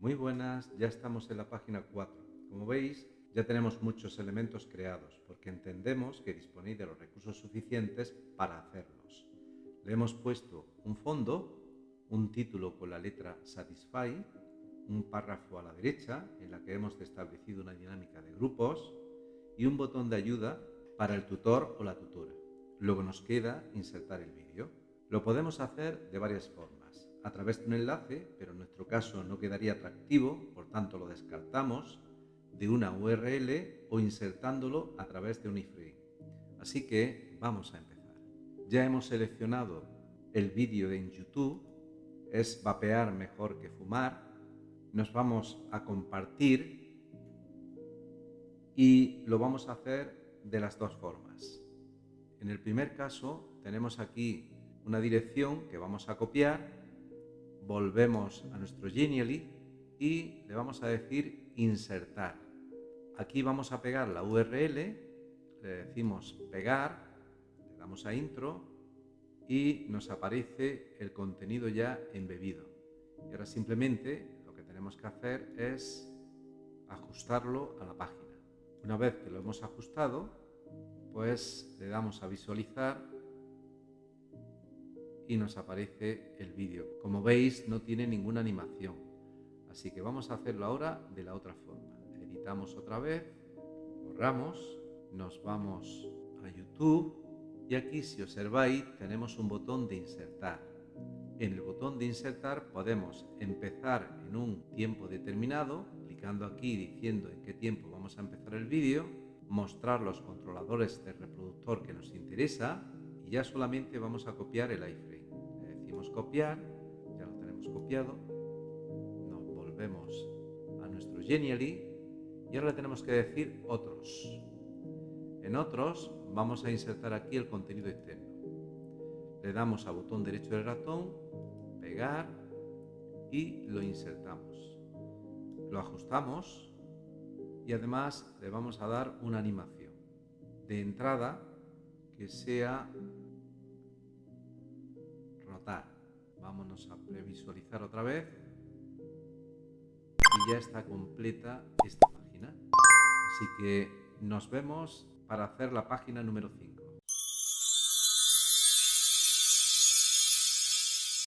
Muy buenas, ya estamos en la página 4. Como veis, ya tenemos muchos elementos creados porque entendemos que disponéis de los recursos suficientes para hacerlos. Le hemos puesto un fondo, un título con la letra Satisfy, un párrafo a la derecha en la que hemos establecido una dinámica de grupos y un botón de ayuda para el tutor o la tutora. Luego nos queda insertar el vídeo. Lo podemos hacer de varias formas a través de un enlace, pero en nuestro caso no quedaría atractivo, por tanto lo descartamos, de una URL o insertándolo a través de un iframe. Así que vamos a empezar. Ya hemos seleccionado el vídeo de en YouTube, es vapear mejor que fumar. Nos vamos a compartir y lo vamos a hacer de las dos formas. En el primer caso tenemos aquí una dirección que vamos a copiar volvemos a nuestro Genially y le vamos a decir insertar. Aquí vamos a pegar la URL, le decimos pegar, le damos a intro y nos aparece el contenido ya embebido. Y ahora simplemente lo que tenemos que hacer es ajustarlo a la página. Una vez que lo hemos ajustado, pues le damos a visualizar y nos aparece el vídeo. Como veis no tiene ninguna animación, así que vamos a hacerlo ahora de la otra forma. Editamos otra vez, borramos, nos vamos a YouTube y aquí si observáis tenemos un botón de insertar. En el botón de insertar podemos empezar en un tiempo determinado, clicando aquí diciendo en qué tiempo vamos a empezar el vídeo, mostrar los controladores del reproductor que nos interesa y ya solamente vamos a copiar el iframe copiar, ya lo tenemos copiado, nos volvemos a nuestro Genially y ahora le tenemos que decir otros. En otros vamos a insertar aquí el contenido externo. Le damos al botón derecho del ratón, pegar y lo insertamos. Lo ajustamos y además le vamos a dar una animación de entrada que sea Vámonos a previsualizar otra vez. Y ya está completa esta página. Así que nos vemos para hacer la página número 5.